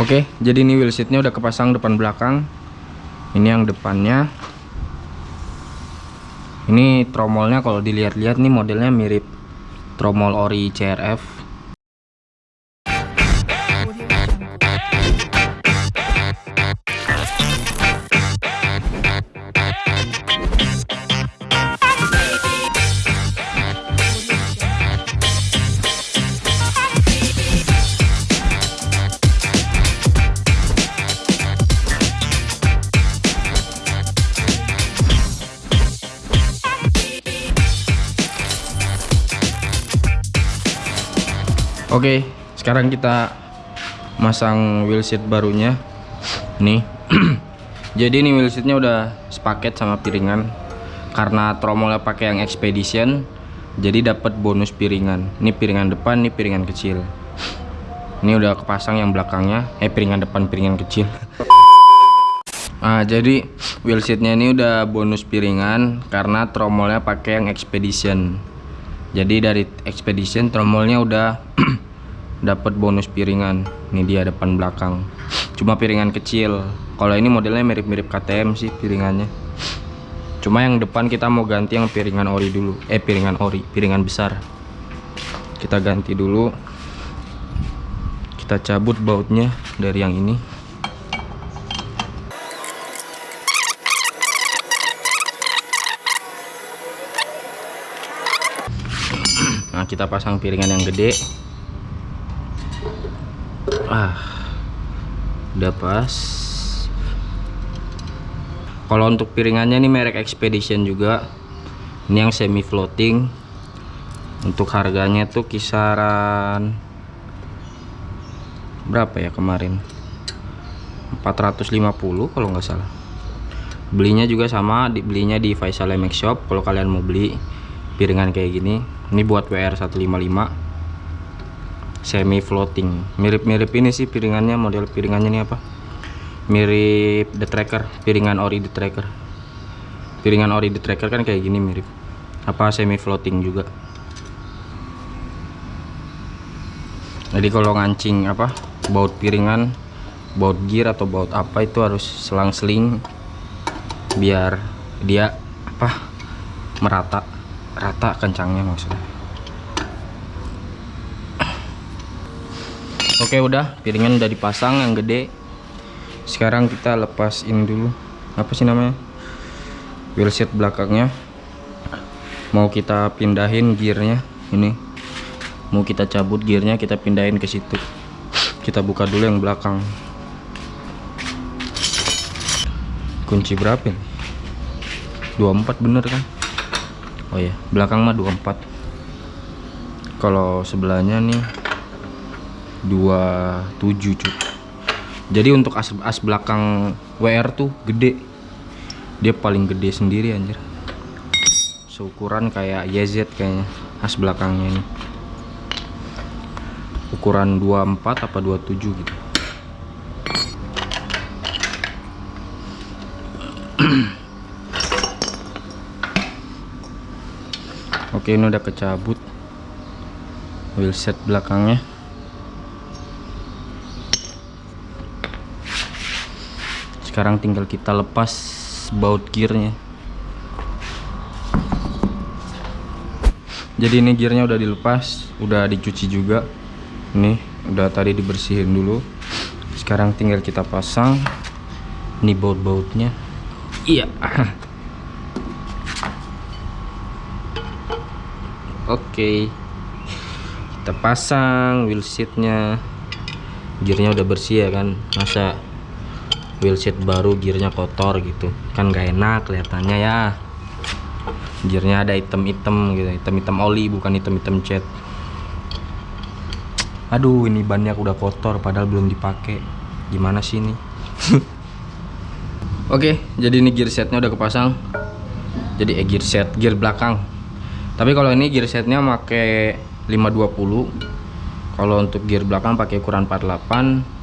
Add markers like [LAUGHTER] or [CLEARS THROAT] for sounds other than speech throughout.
Oke, jadi ini wheelseatnya udah kepasang depan belakang. Ini yang depannya. Ini tromolnya kalau dilihat-lihat nih modelnya mirip tromol ori CRF. Oke, sekarang kita masang wheelset barunya. Nih. [CLEARS THROAT] Jadi ini wheelsetnya udah sepaket sama piringan. Karena tromolnya pakai yang expedition, jadi dapat bonus piringan. Ini piringan depan, ini piringan kecil. Ini udah kepasang yang belakangnya, eh piringan depan, piringan kecil. [LAUGHS] Ah, jadi wheelsetnya ini udah bonus piringan karena tromolnya pakai yang expedition. Jadi dari expedition tromolnya udah [CLEARS THROAT] dapat bonus piringan. Ini dia depan belakang. Cuma piringan kecil. Kalau ini modelnya mirip-mirip KTM sih piringannya. Cuma yang depan kita mau ganti yang piringan ori dulu. Eh piringan ori piringan besar. Kita ganti dulu. Kita cabut bautnya dari yang ini. Nah kita pasang piringan yang gede ah. Udah pas. Kalau untuk piringannya ini merek Expedition juga. Ini yang semi floating untuk harganya tuh kisaran berapa ya kemarin? 450 kalau nggak salah. Belinya juga sama dibelinya di Faisal MX Shop. Kalau kalian mau beli piringan kayak gini ini buat WR 155 semi floating mirip-mirip ini sih piringannya model piringannya ini apa? Mirip the tracker piringan ori the tracker. Piringan ori the tracker kan kayak gini mirip. Apa semi floating juga. Jadi kalau ngancing apa baut piringan baut gear atau baut apa itu harus selang-seling biar dia apa merata. Rata kencangnya maksudnya Oke udah. Piringan udah dipasang yang gede. Sekarang kita lepasin dulu. Apa sih namanya? Wheelset belakangnya. Mau kita pindahin gearnya. Ini. Mau kita cabut gearnya kita pindahin ke situ. Kita buka dulu yang belakang. Kunci berapa ini? 24 bener kan? Oh ya belakang mah 24 kalau sebelahnya nih 27 cuk. Jadi untuk as, as belakang WR tuh gede. Dia paling gede sendiri anjir. Seukuran kayak YZ kayaknya as belakangnya ini. Ukuran 24 apa 27 gitu. Oke ini udah kecabut. Wheelset belakangnya sekarang tinggal kita lepas baut gearnya. Jadi ini gearnya udah dilepas udah dicuci juga. Ini udah tadi dibersihin dulu. Sekarang tinggal kita pasang ini baut-bautnya. Iya. [LAUGHS] Oke. Kita pasang wheel seatnya gearnya udah bersih ya kan? Masa wheelset baru gearnya kotor gitu. Kan gak enak kelihatannya ya. Gearnya ada item-item gitu item-item oli bukan item-item cat. Aduh ini bannya udah kotor padahal belum dipakai. Gimana sih ini? [LAUGHS] Oke jadi ini gear setnya udah kepasang. Jadi eh, gear set gear belakang. Tapi kalau ini gear setnya pakai 520 kalau untuk gear belakang pakai ukuran 48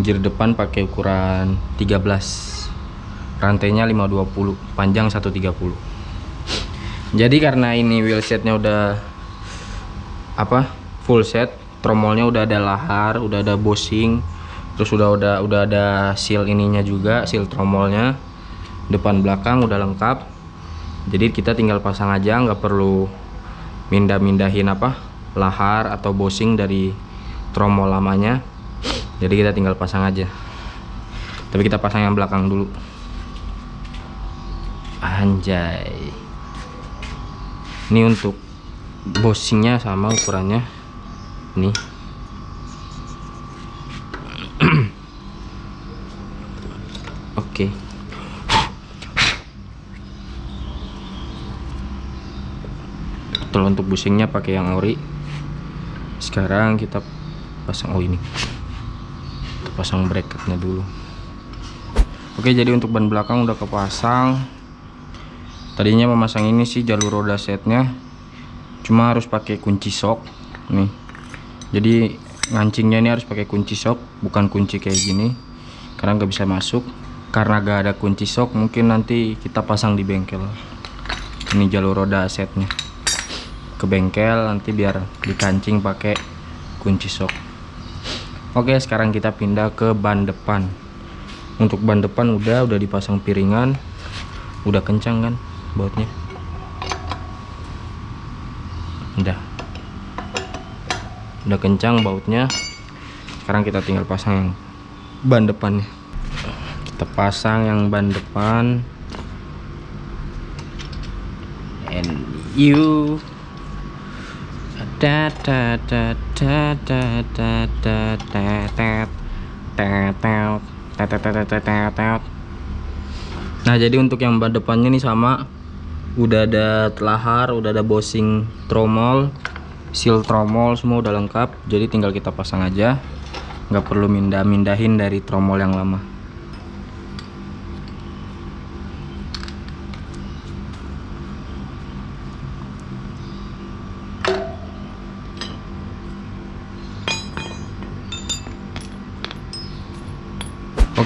gear depan pakai ukuran 13 rantainya 520 panjang 130 jadi karena ini wheelsetnya udah apa full set tromolnya udah ada lahar udah ada bushing terus udah udah udah ada seal ininya juga seal tromolnya. Depan belakang udah lengkap. Jadi kita tinggal pasang aja nggak perlu mindah-mindahin apa lahar atau bosing dari tromol lamanya jadi kita tinggal pasang aja. Tapi kita pasang yang belakang dulu. Anjay. Ini untuk bosingnya sama ukurannya. Nih. [CLEARS THROAT] Oke. Kalau untuk busingnya pakai yang ori. Sekarang kita pasang oh ini pasang bracketnya dulu. Oke jadi untuk ban belakang udah kepasang. Tadinya memasang ini sih jalur roda setnya. Cuma harus pakai kunci sok nih. Jadi ngancingnya ini harus pakai kunci sok bukan kunci kayak gini. Karena nggak bisa masuk. Karena gak ada kunci sok mungkin nanti kita pasang di bengkel. Ini jalur roda setnya. Ke bengkel nanti biar dikancing pakai kunci sok oke sekarang kita pindah ke ban depan. Untuk ban depan udah udah dipasang piringan. Udah kencang kan bautnya? Udah. Udah kencang bautnya. Sekarang kita tinggal pasang yang ban depannya. Kita pasang yang ban depan. And you da da da da da da da da da Nah jadi untuk yang ban depannya nih sama udah ada telahar udah ada bosing tromol seal tromol semua udah lengkap jadi tinggal kita pasang aja nggak perlu mindah-mindahin dari tromol yang lama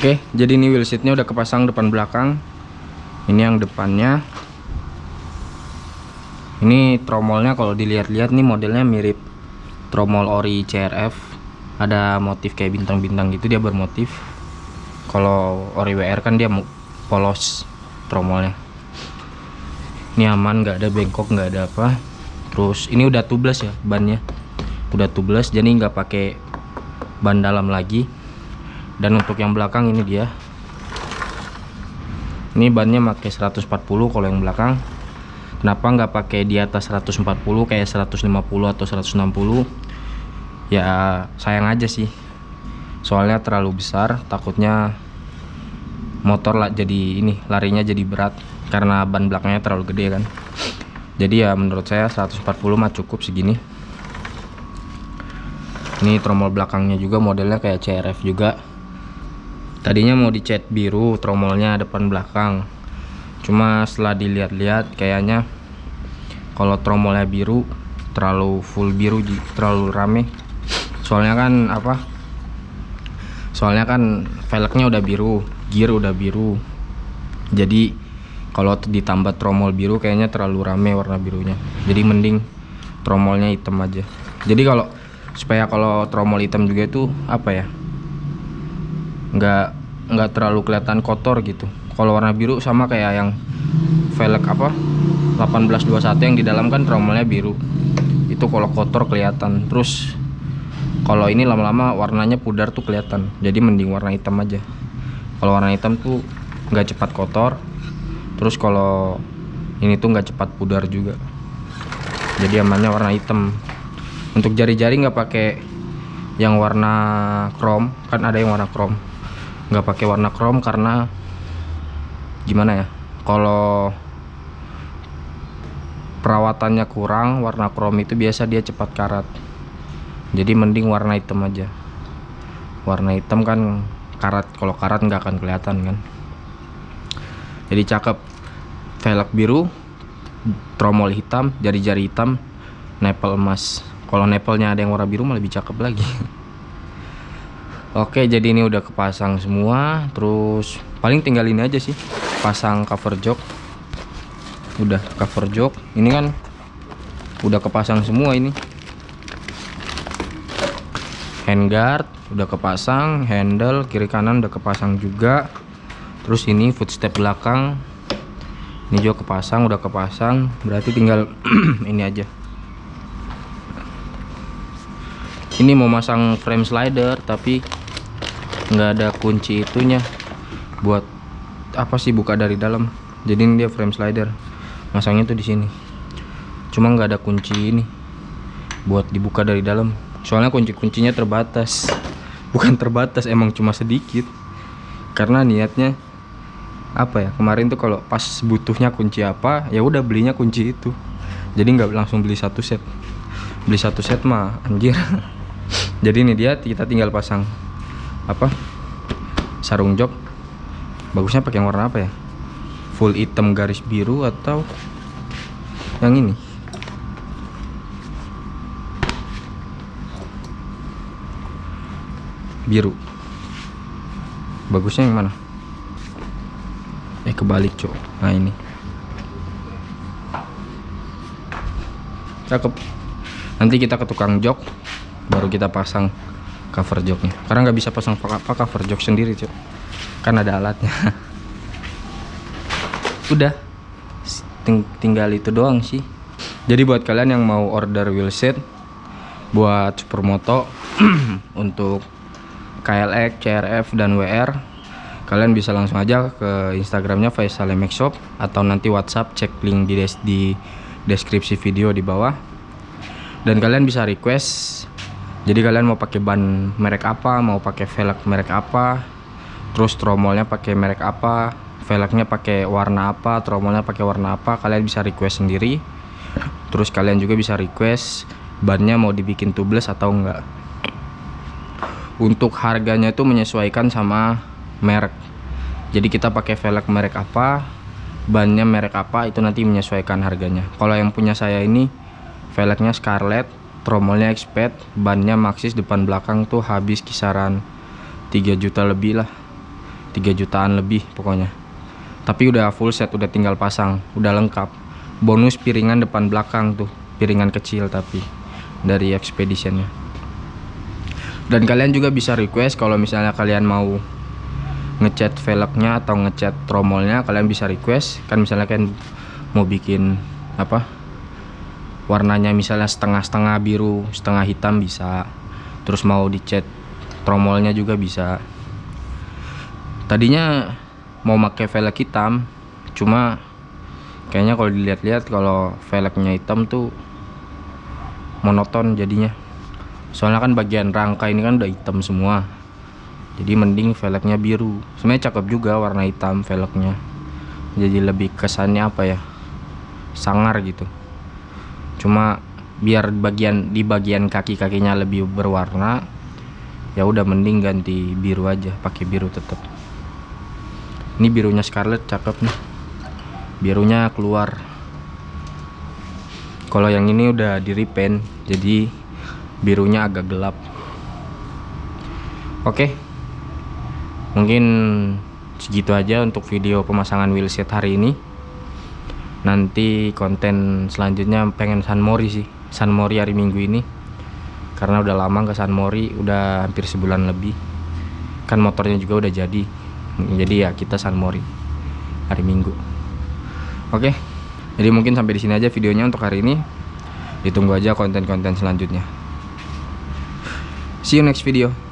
Oke, jadi ini wheel seatnya udah kepasang depan belakang. Ini yang depannya. Ini tromolnya kalau dilihat-lihat nih modelnya mirip tromol ori CRF. Ada motif kayak bintang-bintang gitu dia bermotif. Kalau ori WR kan dia polos tromolnya. Ini aman, nggak ada bengkok, nggak ada apa. Terus ini udah tubeless ya bannya. Udah tubeless jadi nggak pakai ban dalam lagi dan untuk yang belakang ini dia. Ini bannya pakai 140 kalau yang belakang. Kenapa nggak pakai di atas 140 kayak 150 atau 160 ya sayang aja sih. Soalnya terlalu besar takutnya motor lah jadi ini larinya jadi berat karena ban belakangnya terlalu gede kan. Jadi ya menurut saya 140 mah cukup segini. Ini tromol belakangnya juga modelnya kayak CRF juga tadinya mau dicat biru tromolnya depan belakang. Cuma setelah dilihat-lihat kayaknya kalau tromolnya biru terlalu full biru terlalu rame. Soalnya kan apa? Soalnya kan velgnya udah biru gear udah biru. Jadi kalau ditambah tromol biru kayaknya terlalu rame warna birunya. Jadi mending tromolnya hitam aja. Jadi kalau supaya kalau tromol hitam juga itu apa ya nggak nggak terlalu kelihatan kotor gitu. Kalau warna biru sama kayak yang velg apa 1821 yang di dalam kan tromolnya biru. Itu kalau kotor kelihatan. Terus kalau ini lama-lama warnanya pudar tuh kelihatan. Jadi mending warna hitam aja. Kalau warna hitam tuh nggak cepat kotor. Terus kalau ini tuh nggak cepat pudar juga. Jadi amannya warna hitam. Untuk jari-jari nggak pakai yang warna chrome kan ada yang warna chrome nggak pakai warna chrome karena gimana ya kalau perawatannya kurang warna chrome itu biasa dia cepat karat. Jadi mending warna hitam aja. Warna hitam kan karat kalau karat nggak akan kelihatan kan. Jadi cakep. Velg biru tromol hitam jari-jari hitam nepel emas. Kalau nepelnya ada yang warna biru malah lebih cakep lagi [LAUGHS] Oke jadi ini udah kepasang semua Terus paling tinggal ini aja sih Pasang cover jok. Udah cover jok Ini kan Udah kepasang semua ini. Handguard udah kepasang handle kiri kanan udah kepasang juga. Terus ini footstep belakang ini juga kepasang udah kepasang. Berarti tinggal [CLEARS THROAT] ini aja. Ini mau masang frame slider tapi nggak ada kunci itunya buat apa sih buka dari dalam. Jadi ini dia frame slider. Masangnya tuh di sini. Cuma nggak ada kunci ini buat dibuka dari dalam. Soalnya kunci-kuncinya terbatas. [LAUGHS] Bukan terbatas emang cuma sedikit. Karena niatnya apa ya kemarin tuh kalau pas butuhnya kunci apa ya udah belinya kunci itu. Jadi nggak langsung beli satu set. Beli satu set mah anjir. [LAUGHS] Jadi ini dia kita tinggal pasang apa? Sarung jok. Bagusnya pakai yang warna apa ya? Full hitam garis biru atau yang ini? Biru. Bagusnya yang mana? Eh kebalik cok. Nah ini. Cakep. Nanti kita ke tukang jok baru kita pasang cover joknya karena nggak bisa pasang apa cover jok sendiri cok kan ada alatnya. [LAUGHS] Udah. Ting tinggal itu doang sih. Jadi buat kalian yang mau order wheelset buat supermoto [CLEARS THROAT] untuk KLX, CRF, dan WR kalian bisa langsung aja ke instagramnya Faisal MX Shop atau nanti WhatsApp cek link di, des di deskripsi video di bawah. Dan kalian bisa request jadi kalian mau pakai ban merek apa mau pakai velg merek apa terus tromolnya pakai merek apa velgnya pakai warna apa tromolnya pakai warna apa kalian bisa request sendiri. Terus kalian juga bisa request bannya mau dibikin tubeless atau enggak. Untuk harganya itu menyesuaikan sama merek. Jadi kita pakai velg merek apa bannya merek apa itu nanti menyesuaikan harganya. Kalau yang punya saya ini velgnya Scarlett tromolnya expert bannya Maxxis depan belakang tuh habis kisaran 3 juta lebih lah. 3 jutaan lebih pokoknya. Tapi udah full set udah tinggal pasang udah lengkap. Bonus piringan depan belakang tuh piringan kecil tapi dari expeditionnya dan kalian juga bisa request kalau misalnya kalian mau ngecat velgnya atau ngecat tromolnya kalian bisa request. Kan misalnya kan mau bikin apa warnanya misalnya setengah-setengah biru setengah hitam bisa. Terus mau dicat tromolnya juga bisa. Tadinya mau pakai velg hitam cuma kayaknya kalau dilihat-lihat kalau velgnya hitam tuh monoton jadinya. Soalnya kan bagian rangka ini kan udah hitam semua. Jadi mending velgnya biru. Sebenarnya cakep juga warna hitam velgnya. Jadi lebih kesannya apa ya? Sangar gitu cuma biar bagian di bagian kaki-kakinya lebih berwarna ya udah mending ganti biru aja pakai biru tetap ini birunya Scarlet cakep nih. Birunya keluar. Kalau yang ini udah di repaint jadi birunya agak gelap. Oke. Mungkin segitu aja untuk video pemasangan wheelset hari ini nanti konten selanjutnya pengen San Mori sih. San Mori hari Minggu ini. Karena udah lama ke San Mori udah hampir sebulan lebih. Kan motornya juga udah jadi. Jadi ya kita San Mori hari Minggu. Oke jadi mungkin sampai di sini aja videonya untuk hari ini. Ditunggu aja konten-konten selanjutnya. See you next video